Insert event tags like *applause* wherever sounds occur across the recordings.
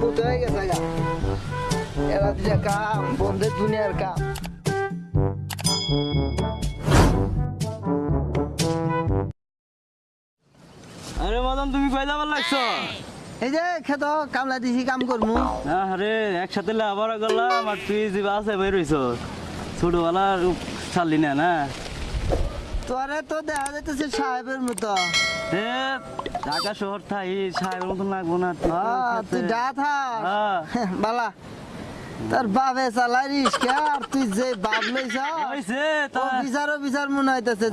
পুত গেছে গা? এরা দিছে কাম বন্ধের দুনিয়ার কাম। আরে মদন তুমি কই যাবার লাগছো? এই যে খেত কামলা দিছি কাম করমু। আরে একসাথে আবার গেলাম আর তুই যে বাসে বের হইছ ছোটবেলা ছাড়লি না না? তোরে তো দেখা যাইতেছে সাহেবের মতো। ঢাকা শহর থাই সাহেবের মতন লাগবো না তুই হ্যাঁ, খেতে-। *laughs* বালা তোর বাপে চালাই রিস্কা আর তুই যে বাপ লইছ হইছে ও তা বিচার বিচার মনে হইতেছে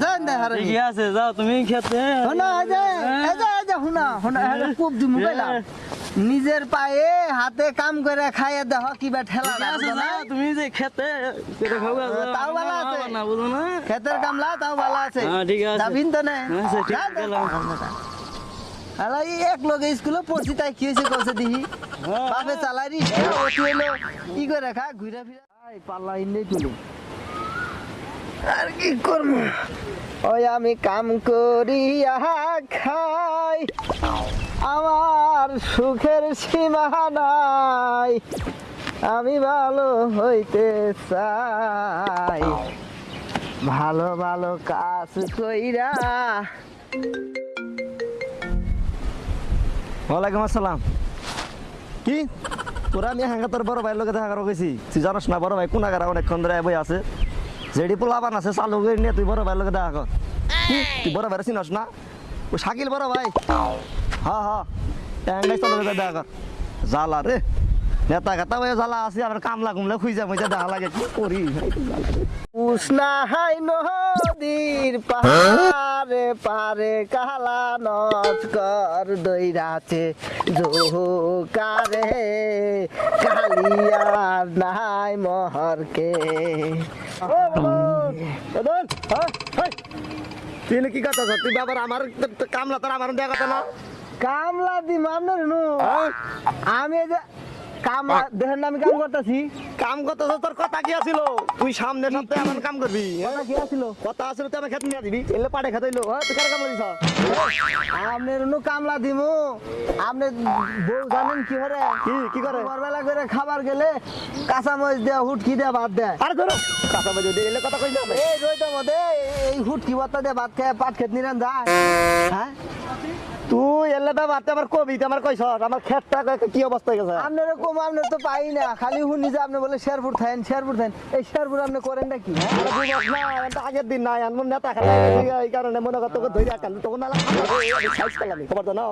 ঠিকই আছে যাও তুমি খেতে দি মোবাইল নিজের পায়ে হাতে কাম করে খাইয়ে দেহ কিবা ঠেলা না? তুমি যে খেতে যাও। তাও ভালো আছে। না বুঝো না ক্ষেতের কামলা তাও ভালো আছে হ্যাঁ, ঠিক আছে। যাবিন তো না আচ্ছা, ঠিক যা, যা। গেলাম। এক স্কুলে পড়ছি, তাই কি হয়েছে হ্যাঁ। হলো ই করে খা, ঘুরে ফিরে। আর কি ওই আমি কাম করি খাই। আমার সুখের সীমা নাই, আমি ভালো হইতে চাই। ভালো ভালো কাজ কইরা ওয়ালাইকুম আসসালাম। কি? তোরা আমি হাঙ্গা তোর বড় ভাইয়ের লোকে দেখা করা গেছি তুই জানোস না বড় ভাই কোন আগার অনেকক্ষণ ধরে বই আছে। জেডি পোলাবান আছে চালু করে নিয়ে তুই বড় ভাইয়ের লোকে দেখা কর। তুই বড় ভাইয়ের চিনস না? ও শাকিল বড় ভাই? হ্যাঁ হ্যাঁ চালু করে দেখা কর। জ্বালা রে। নেতা খাতা ভাই জ্বালা আছে আমার কামলা কুমলা খুঁজে মুজে দেখা লাগে কি করি? উষ্ণা হাই নদীর পাহাড়ে পারে কালা নস্কর দইরাছে জোকারে কালিয়ার নাই মহরকে। তুই কি কথা তুই বাবার আমার কামলা তোর আমার দেখা না। কামলা দি মামনের নু। হ্যাঁ? আমি দেখেন আমি কাম করতেছি। কাম তোর কথা কি আছিল? তুই সামনে সপ্তাহে আমার কাম করবি হ্যাঁ? কি আছিল? কথা আছিল তুই আমার খেত নিয়ে দিবি এলে পাড়ে খেতে হইল। তুই কার কামলা দিছ আপনার নু কামলা দিমু। আপনি বউ জানেন কি কি কি করে? ভোরবেলা করে খাবার গেলে কাঁচা মরিচ দেয়া হুটকি দেয়া ভাত দেয়। আরে ধরো কাঁচা বাজে দে এলে কথা কই না এই রইতে মধ্যে এই হুটকি ভাতটা দিয়ে ভাত খেয়ে পাট খেত নিরান যায়। হ্যাঁ? তুই এলে তো আমার কবি তুই আমার কইছ আমার খেতটা ক- কি অবস্থা হয়ে গেছে? আপনার কম আপনার তো পাই না। খালি শুনি যে আপনি বলে শেরপুর থাকেন শেরপুর থাকেন। এই শেরপুর আপনি করেন নাকি? হ্যাঁ? না আগের দিন নাই এমন নেতা খেলা এই কারণে মনে কর তোকে ধরে রাখান তখন না খবর তো না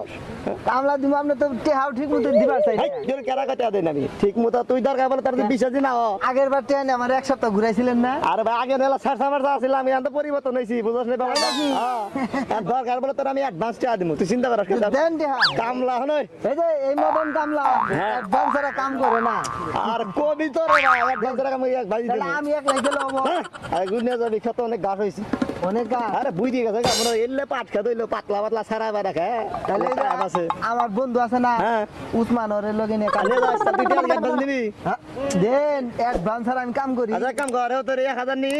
কামলা দিব আপনি তো টেহাও ঠিক মতো দিবার চাই হাই তোর কেরা কথা দেন আমি? ঠিক মতো তুই দরকার বলে তার বিশ্বাস না হ। আগের বার ট্রেনে আমার এক সপ্তাহ ঘুরাইছিলেন না? আরে ভাই আগে নেলা সার সামার ছিল আমি পরিবর্তন হয়েছি বুঝছ না বাবা? হ্যাঁ দরকার বলে তোর আমি অ্যাডভান্স দিব তুই চিন্তা করিস কামলা হনই। এই যে এই মদন কামলা হ্যাঁ। কাম করে না। আর কবি তো রে ভাই অ্যাডভান্স টাকা আমি এক লাইকে লব আর গুনিয়া যাবি খেতে অনেক গাছ হয়েছে। অনেক কাজ আরে বুঝ দিয়ে গেছে আমরা এলে পাট খেতে হইল পাতলা পাতলা সারা বেড়া খায় তাহলে আছে। আমার বন্ধু আছে না হ্যাঁ। উসমান ওরে লগে নিয়ে কালে যাস তুই টাকা অ্যাডভান্স নিবি। হ্যাঁ, দেন অ্যাডভান্স ছাড়া আমি কাম করি। আচ্ছা কাম কর তোর নি।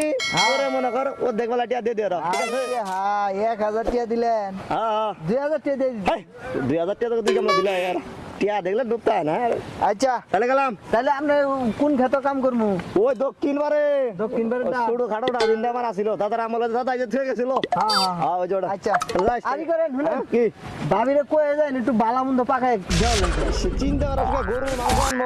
ওরে মনে ও দেখবেলা টিয়া ঠিক আছে? হ্যাঁ দিলেন। হ্যাঁ হ্যাঁ। দিলা यार টিয়া দেখলে ডুবতা না? আচ্ছা। তাহলে গেলাম। তাহলে আপনি কোন ক্ষেত কাম করব ওই দক্ষিণ বারে। দক্ষিণ বারে ছোট খাটো ডাজিনটা আমার আসিল। দাদার আমলে দাদা এই যে গেছিল। হ্যাঁ হ্যাঁ হ্যাঁ। ওই জোড়া আচ্ছা। করেন কি? ভাবিরে কয়ে যায় একটু বালা মন্দ পাকায় দেওয়া চিন্তা সময় গরুর মাংস আনব?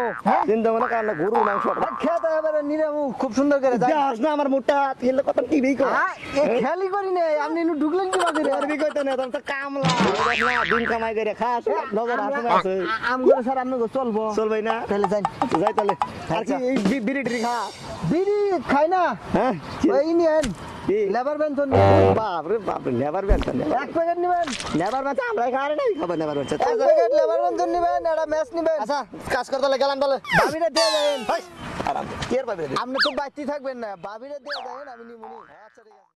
চিন্তা মনে কর না গরুর মাংস খেতে এবারে নিরামু খুব সুন্দর করে যায় যাস না আমার মুখটা তিলে কত কর। হ্যাঁ, এ করি নে আপনি একটু ঢুকলেন কি বাকি করবি কইতে না তোর তো কামলা। দিন কামাই করে খাস নজর হাসে আছে আম করে স্যার আপনি চলবো। চলবে না? তাহলে যাই। যাই তাহলে। আর কি আচ্ছা। বিড়ি টিড়ি খা বিড়ি খাই না? হ্যাঁ ওই নিয়েন কি? লেবার বেঞ্চন বাপ রে বাপ রে নেভার বেলতা এক প্যাকেট নিবেন? নেভার বেলতা আমরা খারে নাই খাবার নেভার বেলতা এক প্যাকেট লেবার বেঞ্চন নিবেন একটা ম্যাচ নিবেন। আচ্ছা কাজ করতে লাগে গেলাম বলে ভাবিরে দিয়ে দেন হাই আরাম। কি আর পাবে আপনি তো বাচ্চি থাকবেন না। ভাবিরে দিয়ে দেন আমি নিমুনি।